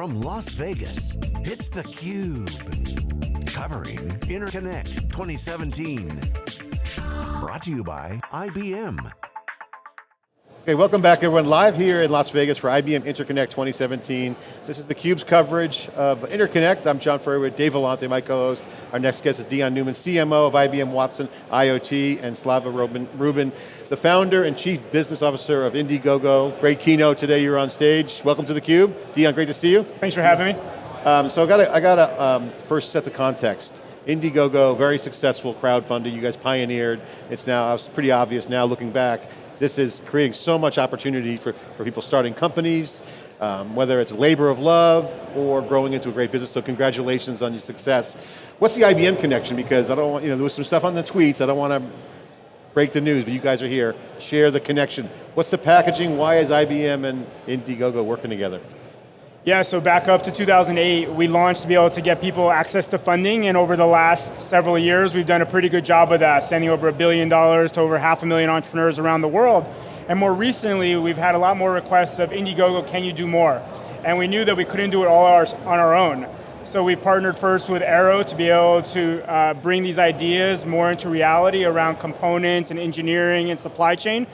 From Las Vegas, it's theCUBE. Covering Interconnect 2017. Brought to you by IBM. Okay, welcome back everyone. Live here in Las Vegas for IBM Interconnect 2017. This is theCUBE's coverage of Interconnect. I'm John Furrier with Dave Vellante, my co-host. Our next guest is Deon Newman, CMO of IBM Watson IoT, and Slava Rubin, the founder and chief business officer of Indiegogo. Great keynote today, you're on stage. Welcome to theCUBE. Deon, great to see you. Thanks for having me. Um, so I got to I gotta um, first set the context. Indiegogo, very successful crowdfunding, you guys pioneered. It's now, it's pretty obvious now looking back, this is creating so much opportunity for, for people starting companies, um, whether it's labor of love or growing into a great business, so congratulations on your success. What's the IBM connection? Because I don't want, you know, there was some stuff on the tweets, I don't want to break the news, but you guys are here. Share the connection. What's the packaging? Why is IBM and Indiegogo working together? Yeah, so back up to 2008, we launched to be able to get people access to funding, and over the last several years, we've done a pretty good job of that, sending over a billion dollars to over half a million entrepreneurs around the world. And more recently, we've had a lot more requests of Indiegogo, can you do more? And we knew that we couldn't do it all on our own. So we partnered first with Arrow to be able to uh, bring these ideas more into reality around components and engineering and supply chain.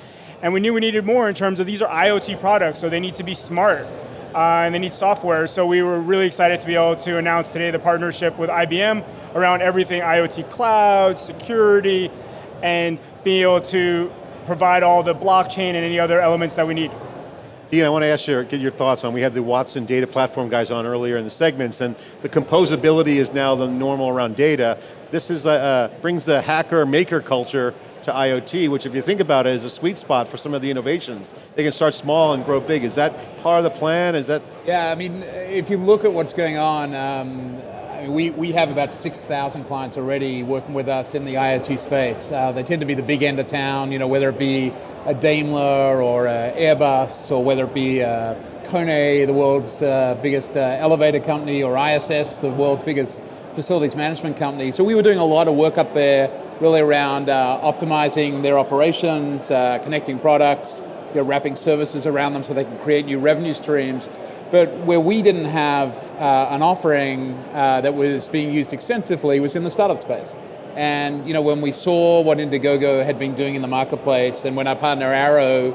And we knew we needed more in terms of these are IoT products, so they need to be smart uh, and they need software. So we were really excited to be able to announce today the partnership with IBM around everything IoT cloud, security, and being able to provide all the blockchain and any other elements that we need. Dean, I want to ask you, get your thoughts on, we had the Watson data platform guys on earlier in the segments, and the composability is now the normal around data. This is, uh, brings the hacker maker culture to IoT, which if you think about it is a sweet spot for some of the innovations. They can start small and grow big. Is that part of the plan? Is that? Yeah, I mean, if you look at what's going on, um, we, we have about 6,000 clients already working with us in the IoT space. Uh, they tend to be the big end of town, you know, whether it be a Daimler or a Airbus, or whether it be uh, Kone, the world's uh, biggest uh, elevator company, or ISS, the world's biggest facilities management company. So we were doing a lot of work up there really around uh, optimizing their operations, uh, connecting products, you know, wrapping services around them so they can create new revenue streams. But where we didn't have uh, an offering uh, that was being used extensively was in the startup space. And you know, when we saw what Indiegogo had been doing in the marketplace, and when our partner Arrow,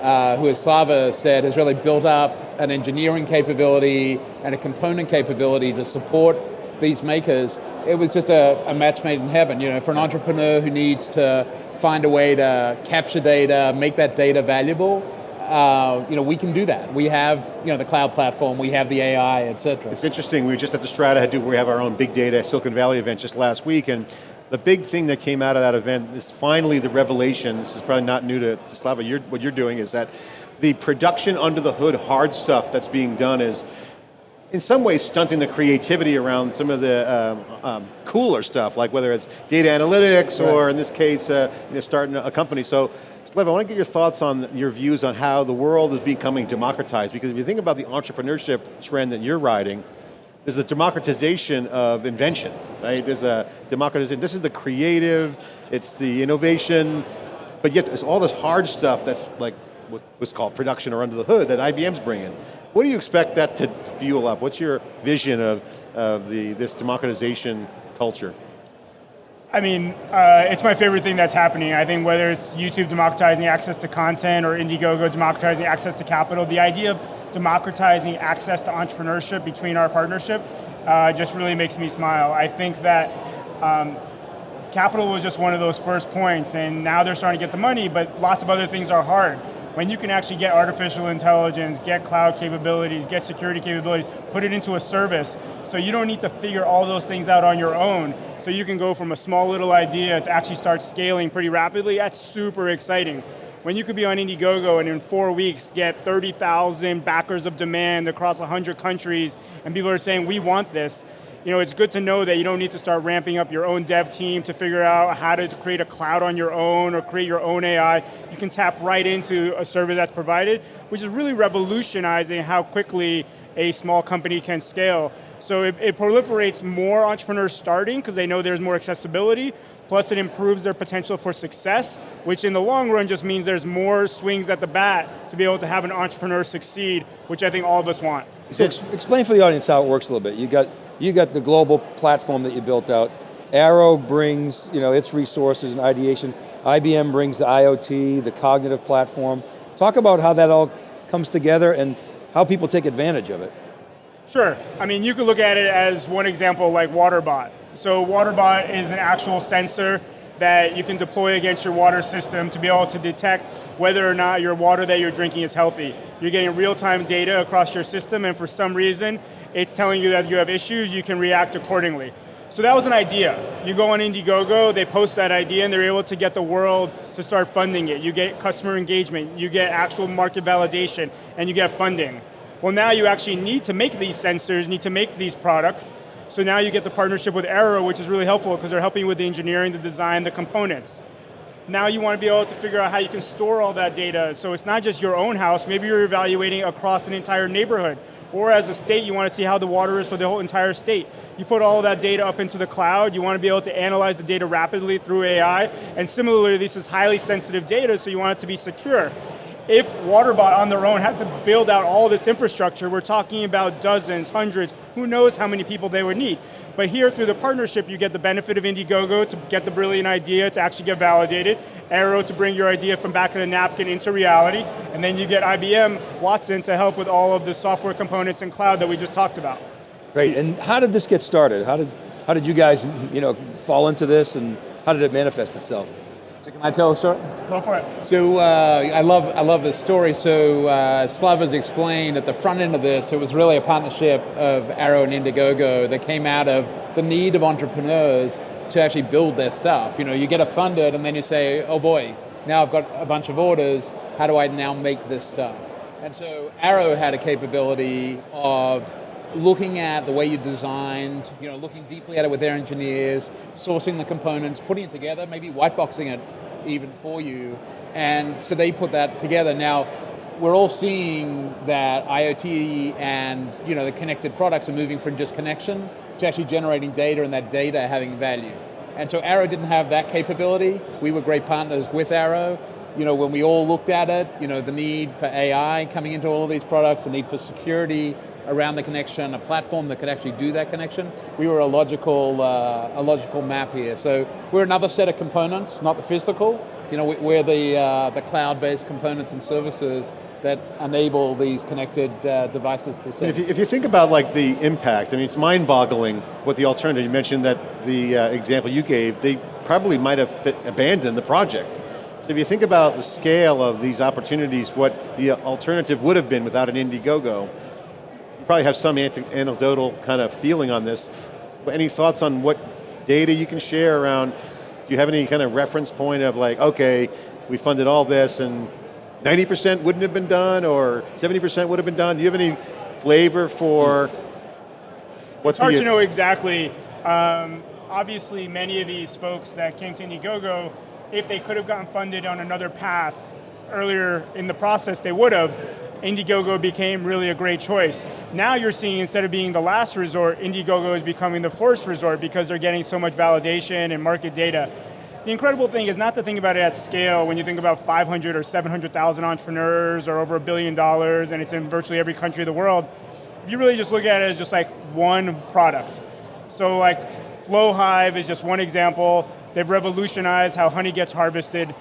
uh, who as Slava said, has really built up an engineering capability and a component capability to support these makers, it was just a, a match made in heaven. You know, for an entrepreneur who needs to find a way to capture data, make that data valuable, uh, you know, we can do that. We have, you know, the cloud platform, we have the AI, et cetera. It's interesting, we were just at the Strata, to, we have our own big data Silicon Valley event just last week, and the big thing that came out of that event is finally the revelation, this is probably not new to, to Slava, you're, what you're doing is that the production under the hood hard stuff that's being done is in some ways stunting the creativity around some of the um, um, cooler stuff, like whether it's data analytics right. or in this case, uh, you know, starting a company. So, Lev, I want to get your thoughts on your views on how the world is becoming democratized, because if you think about the entrepreneurship trend that you're riding, there's a democratization of invention, right? There's a democratization, this is the creative, it's the innovation, but yet there's all this hard stuff that's like what's called production or under the hood that IBM's bringing. What do you expect that to fuel up? What's your vision of, of the, this democratization culture? I mean, uh, it's my favorite thing that's happening. I think whether it's YouTube democratizing access to content or Indiegogo democratizing access to capital, the idea of democratizing access to entrepreneurship between our partnership uh, just really makes me smile. I think that um, capital was just one of those first points and now they're starting to get the money, but lots of other things are hard when you can actually get artificial intelligence, get cloud capabilities, get security capabilities, put it into a service, so you don't need to figure all those things out on your own, so you can go from a small little idea to actually start scaling pretty rapidly, that's super exciting. When you could be on Indiegogo and in four weeks get 30,000 backers of demand across 100 countries, and people are saying, we want this, you know, it's good to know that you don't need to start ramping up your own dev team to figure out how to create a cloud on your own or create your own AI. You can tap right into a service that's provided, which is really revolutionizing how quickly a small company can scale. So it, it proliferates more entrepreneurs starting because they know there's more accessibility, plus it improves their potential for success, which in the long run just means there's more swings at the bat to be able to have an entrepreneur succeed, which I think all of us want. So ex explain for the audience how it works a little bit. You got, you got the global platform that you built out. Arrow brings you know, its resources and ideation. IBM brings the IoT, the cognitive platform. Talk about how that all comes together and how people take advantage of it. Sure, I mean you could look at it as one example like WaterBot. So WaterBot is an actual sensor that you can deploy against your water system to be able to detect whether or not your water that you're drinking is healthy. You're getting real-time data across your system and for some reason it's telling you that you have issues, you can react accordingly. So that was an idea. You go on Indiegogo, they post that idea and they're able to get the world to start funding it. You get customer engagement, you get actual market validation, and you get funding. Well now you actually need to make these sensors, need to make these products, so now you get the partnership with Arrow, which is really helpful because they're helping with the engineering, the design, the components. Now you want to be able to figure out how you can store all that data, so it's not just your own house, maybe you're evaluating across an entire neighborhood, or as a state, you want to see how the water is for the whole entire state. You put all that data up into the cloud, you want to be able to analyze the data rapidly through AI, and similarly, this is highly sensitive data, so you want it to be secure. If WaterBot on their own had to build out all this infrastructure, we're talking about dozens, hundreds, who knows how many people they would need. But here, through the partnership, you get the benefit of Indiegogo to get the brilliant idea to actually get validated, Arrow to bring your idea from back of the napkin into reality, and then you get IBM Watson to help with all of the software components and cloud that we just talked about. Great, and how did this get started? How did, how did you guys you know, fall into this and how did it manifest itself? So can I tell a story? Go for it. So uh, I love I love this story. So uh, Slava's explained at the front end of this, it was really a partnership of Arrow and Indiegogo that came out of the need of entrepreneurs to actually build their stuff. You know, you get it funded and then you say, oh boy, now I've got a bunch of orders, how do I now make this stuff? And so Arrow had a capability of looking at the way you designed, you know, looking deeply at it with their engineers, sourcing the components, putting it together, maybe whiteboxing it even for you. And so they put that together. Now, we're all seeing that IoT and you know, the connected products are moving from just connection to actually generating data and that data having value. And so Arrow didn't have that capability. We were great partners with Arrow. You know, when we all looked at it, you know, the need for AI coming into all of these products, the need for security, around the connection, a platform that could actually do that connection. We were a logical, uh, a logical map here. So we're another set of components, not the physical. You know, we're the, uh, the cloud-based components and services that enable these connected uh, devices to serve. If you, if you think about like the impact, I mean, it's mind-boggling what the alternative, you mentioned that the uh, example you gave, they probably might have fit, abandoned the project. So if you think about the scale of these opportunities, what the alternative would have been without an Indiegogo, probably have some anecdotal kind of feeling on this. But any thoughts on what data you can share around, do you have any kind of reference point of like, okay, we funded all this and 90% wouldn't have been done or 70% would have been done? Do you have any flavor for what's It's hard to know exactly. Um, obviously many of these folks that came to Indiegogo, if they could have gotten funded on another path earlier in the process, they would have. Indiegogo became really a great choice. Now you're seeing instead of being the last resort, Indiegogo is becoming the first resort because they're getting so much validation and market data. The incredible thing is not to think about it at scale when you think about 500 or 700,000 entrepreneurs or over a billion dollars and it's in virtually every country of the world. If you really just look at it as just like one product. So like FlowHive is just one example. They've revolutionized how honey gets harvested.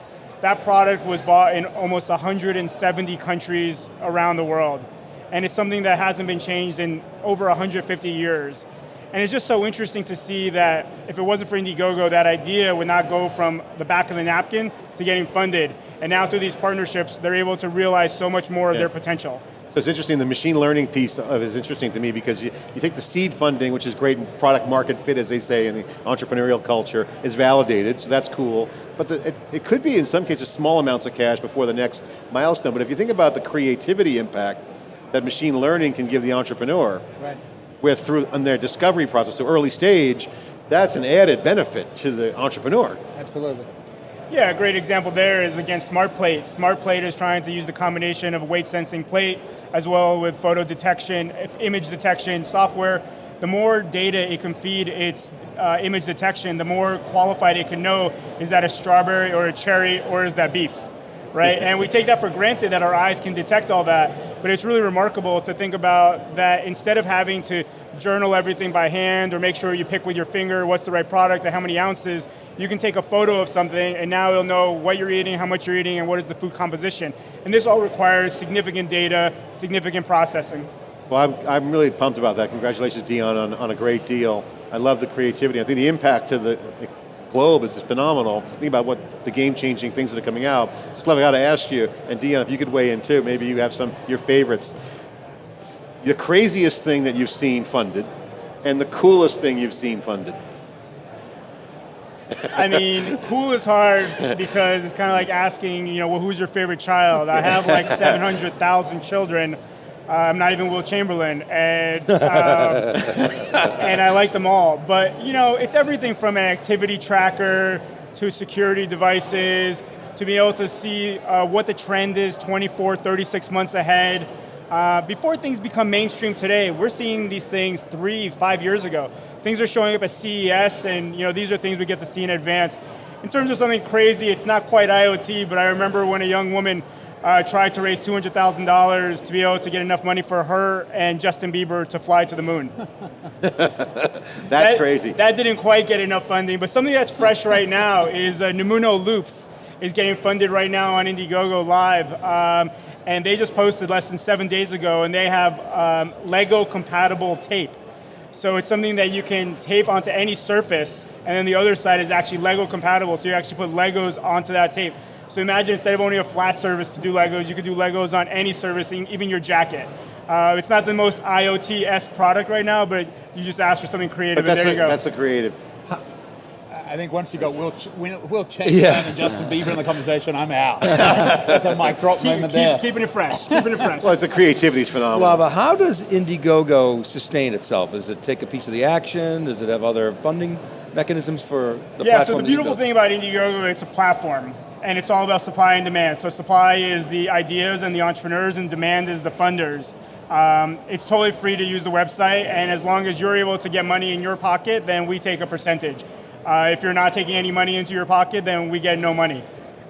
That product was bought in almost 170 countries around the world. And it's something that hasn't been changed in over 150 years. And it's just so interesting to see that if it wasn't for Indiegogo, that idea would not go from the back of the napkin to getting funded. And now through these partnerships, they're able to realize so much more yeah. of their potential. So it's interesting, the machine learning piece of is interesting to me because you, you take the seed funding, which is great product market fit, as they say in the entrepreneurial culture, is validated, so that's cool. But the, it, it could be, in some cases, small amounts of cash before the next milestone. But if you think about the creativity impact that machine learning can give the entrepreneur, right. with through on their discovery process, so early stage, that's an added benefit to the entrepreneur. Absolutely. Yeah, a great example there is again SmartPlate. SmartPlate is trying to use the combination of weight sensing plate as well with photo detection, image detection software. The more data it can feed its uh, image detection, the more qualified it can know, is that a strawberry or a cherry or is that beef? right? and we take that for granted that our eyes can detect all that, but it's really remarkable to think about that instead of having to journal everything by hand or make sure you pick with your finger what's the right product and how many ounces, you can take a photo of something and now it'll know what you're eating, how much you're eating, and what is the food composition. And this all requires significant data, significant processing. Well, I'm, I'm really pumped about that. Congratulations, Deon, on, on a great deal. I love the creativity. I think the impact to the globe is phenomenal. Think about what the game-changing things that are coming out. Just love, I got to ask you, and Deon, if you could weigh in too, maybe you have some, your favorites. The craziest thing that you've seen funded, and the coolest thing you've seen funded. I mean, cool is hard because it's kind of like asking, you know, well, who's your favorite child? I have like 700,000 children. Uh, I'm not even Wilt Chamberlain, and um, and I like them all. But you know, it's everything from an activity tracker to security devices to be able to see uh, what the trend is 24, 36 months ahead. Uh, before things become mainstream today, we're seeing these things three, five years ago. Things are showing up at CES, and you know these are things we get to see in advance. In terms of something crazy, it's not quite IoT, but I remember when a young woman uh, tried to raise $200,000 to be able to get enough money for her and Justin Bieber to fly to the moon. that's that, crazy. That didn't quite get enough funding, but something that's fresh right now is uh, Nimuno Loops is getting funded right now on Indiegogo Live. Um, and they just posted less than seven days ago, and they have um, Lego compatible tape. So it's something that you can tape onto any surface, and then the other side is actually Lego compatible, so you actually put Legos onto that tape. So imagine instead of only a flat surface to do Legos, you could do Legos on any surface, even your jacket. Uh, it's not the most IoT-esque product right now, but you just ask for something creative, and there a, you go. That's a creative. I think once you got Wilt, Wilt Chamberlain yeah. and Justin Bieber in the conversation, I'm out. That's a mic drop keep, moment keep, there. Keeping it fresh, keeping it fresh. well, the creativity is phenomenal. Slava, how does Indiegogo sustain itself? Does it take a piece of the action? Does it have other funding mechanisms for the yeah, platform? Yeah, so the beautiful thing about Indiegogo, it's a platform and it's all about supply and demand. So supply is the ideas and the entrepreneurs, and demand is the funders. Um, it's totally free to use the website, and as long as you're able to get money in your pocket, then we take a percentage. Uh, if you're not taking any money into your pocket, then we get no money.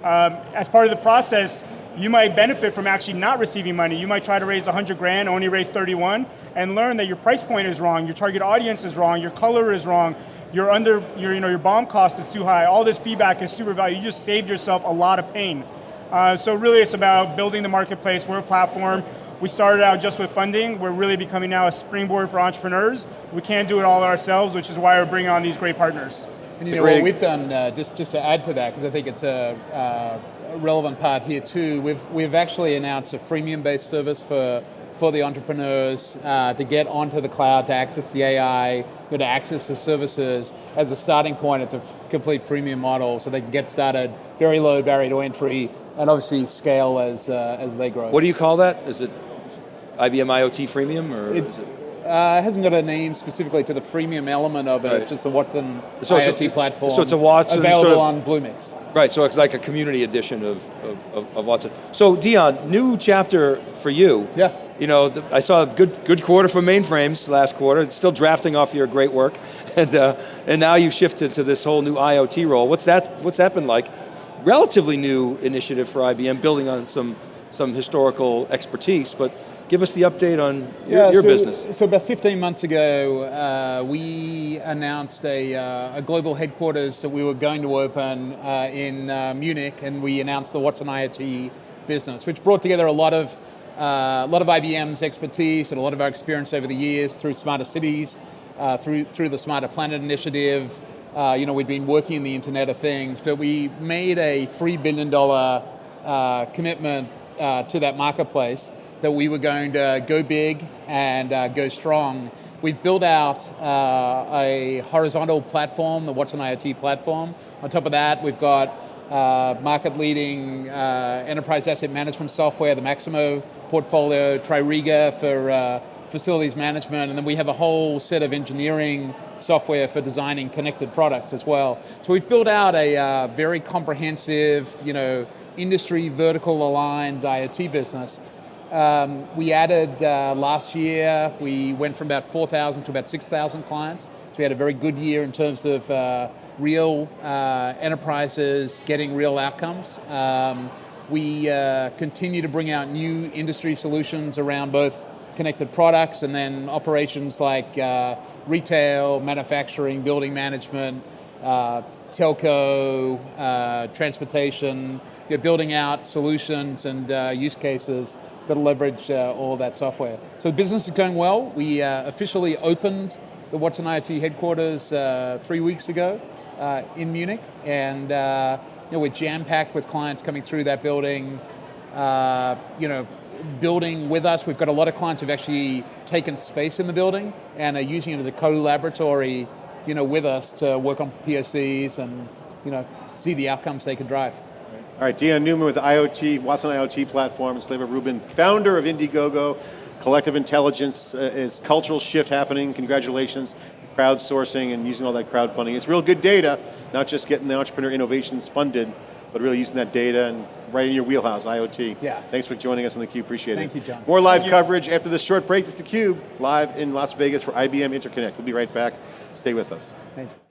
Um, as part of the process, you might benefit from actually not receiving money. You might try to raise 100 grand, only raise 31, and learn that your price point is wrong, your target audience is wrong, your color is wrong, your under, your, you know, your BOM cost is too high. All this feedback is super valuable. You just saved yourself a lot of pain. Uh, so really it's about building the marketplace. We're a platform. We started out just with funding. We're really becoming now a springboard for entrepreneurs. We can't do it all ourselves, which is why we're bringing on these great partners. And you know what we've done, uh, just, just to add to that, because I think it's a, uh, a relevant part here too, we've, we've actually announced a freemium-based service for for the entrepreneurs uh, to get onto the cloud, to access the AI, to access the services. As a starting point, it's a complete freemium model, so they can get started, very low barrier to entry, and obviously scale as, uh, as they grow. What do you call that? Is it IBM IoT freemium, or it, uh, it hasn't got a name specifically to the freemium element of it. Right. It's just the Watson so IoT a, platform. So it's a Watson available sort of, on Bluemix. Right. So it's like a community edition of, of, of, Watson. So Deon, new chapter for you. Yeah. You know, the, I saw a good good quarter for mainframes last quarter. Still drafting off your great work, and uh, and now you've shifted to this whole new IoT role. What's that? What's that been like? Relatively new initiative for IBM, building on some some historical expertise, but Give us the update on your, your so, business. So about 15 months ago, uh, we announced a, uh, a, global headquarters that we were going to open uh, in uh, Munich, and we announced the Watson IoT business, which brought together a lot of uh, a lot of IBM's expertise and a lot of our experience over the years through smarter cities, uh, through through the Smarter Planet initiative. you know, we'd been working in the Internet of Things, but we made a three billion dollar commitment to that marketplace that we were going to go big and uh, go strong. We've built out uh, a horizontal platform, the Watson IoT platform. On top of that, we've got uh, market-leading uh, enterprise asset management software, the Maximo portfolio, Tririga for, uh, facilities management, and then we have a whole set of engineering software for designing connected products as well. So we've built out a uh, very comprehensive, you know, industry vertical aligned IoT business. Um, we added uh, last year, we went from about 4,000 to about 6,000 clients. So we had a very good year in terms of uh, real uh, enterprises getting real outcomes. Um, we uh, continue to bring out new industry solutions around both connected products and then operations like uh, retail, manufacturing, building management, uh, telco, transportation, you're building out solutions and uh, use cases that leverage uh, all that software. So the business is going well. We uh, officially opened the Watson IoT headquarters uh, three weeks ago uh, in Munich, and uh, you know, we're jam-packed with clients coming through that building, you know, building with us. We've got a lot of clients who've actually taken space in the building and are using it as a co-laboratory, you know, with us to work on POCs and, you know, see the outcomes they can drive. All right, Deon Newman with IoT, Watson IoT platform, and Slava Rubin, founder of Indiegogo. Collective intelligence uh, is cultural shift happening. Congratulations. Crowdsourcing and using all that crowdfunding. It's real good data, not just getting the entrepreneur innovations funded, but really using that data and right in your wheelhouse, IoT. Yeah. Thanks for joining us on theCUBE, appreciate Thank it. you, John. More live Thank coverage after this short break. It's theCUBE, live in Las Vegas for IBM Interconnect. We'll be right back. Stay with us. Thank you.